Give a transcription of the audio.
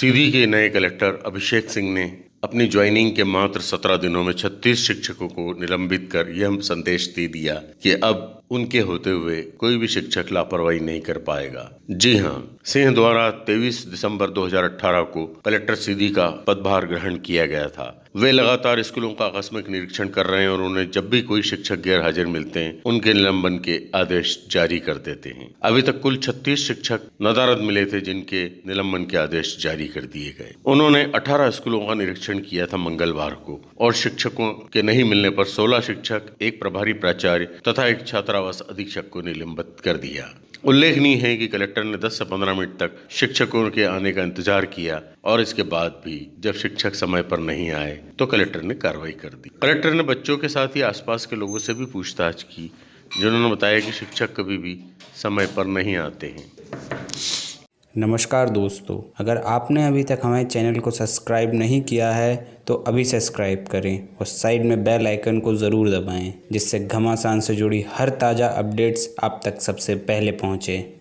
सीधी के नए कलेक्टर अभिषेक सिंह ने अपनी ज्वाइनिंग के मात्र सत्रह दिनों में 36 शिक्षकों को निलंबित कर यह संदेश दे दिया कि अब उनके होते हुए कोई भी शिक्षक लापरवाही नहीं कर पाएगा। जी हाँ, सिंह द्वारा 23 दिसंबर 2018 को कलेक्टर सीधी का पदभार ग्रहण किया गया था। वे लगातार स्कूलों का आकस्मिक निरीक्षण कर रहे हैं और उन्हें जब भी कोई शिक्षक गैर हाजिर मिलते हैं, उनके निलंबन के आदेश जारी कर देते हैं। अभी तक कुल 36 शिक्षक नदारद मिले थे जिनके निलंबन के आदेश जारी कर दिए गए। उन्होंने 18 स्कूलों का निरीक्षण किया था मंगलवार को और शिक्षकों के नहीं मिलने पर 16 शिक्षक, एक प्रभारी प्राचार्य तथा एक छात्रावास अधीक्षक को निलंबित कर दिया। उल्लेखनीय है कि कलेक्टर ने 10 से 15 मिनट तक शिक्षकों के आने का इंतज़ार किया और इसके बाद भी जब शिक्षक समय पर नहीं आए तो कलेक्टर ने कार्रवाई कर दी। कलेक्टर ने बच्चों के साथ ही आसपास के लोगों से भी पूछताछ की, जिन्होंने बताया कि शिक्षक कभी भी समय पर नहीं आते हैं। नमस्कार दोस्तों, अगर आपने अभी तक हमारे चैनल को सब्सक्राइब नहीं किया है तो अभी सब्सक्राइब करें और साइड में बेल आइकन को ज़रूर दबाएँ, जिससे घमासान से जुड़ी हर ताज़ा अपडेट्स आप तक सबसे पहले पहुँचें।